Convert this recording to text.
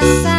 casa.